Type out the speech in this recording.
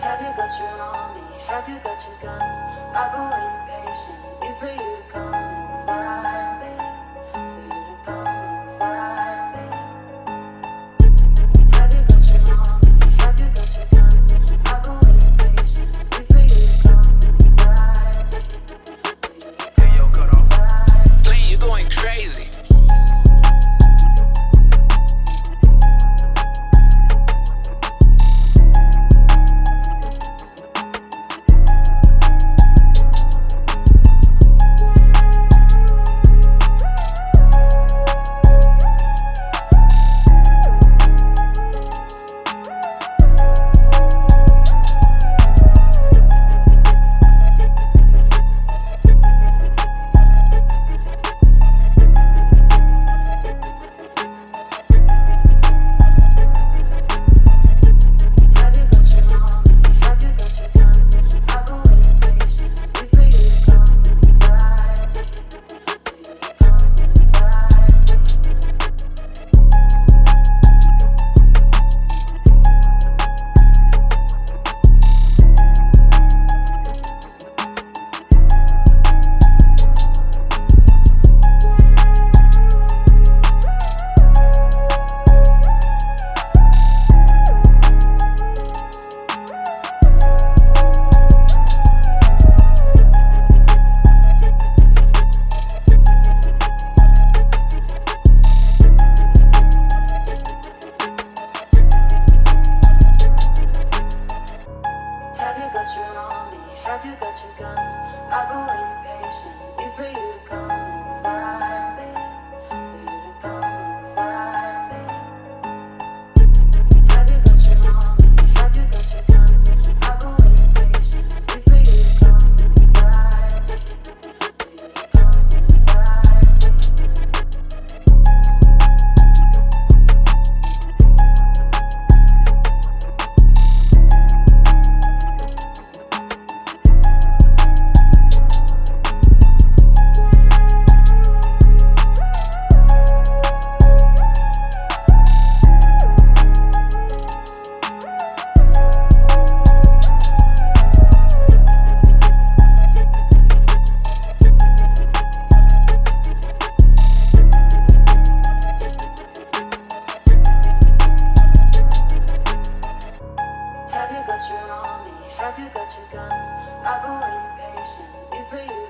Have you got your army? Have you got your guns? I've been waiting patiently for you have you got your guns? I've been waiting patiently. got your army? Have you got your guns? I've been waiting patiently for you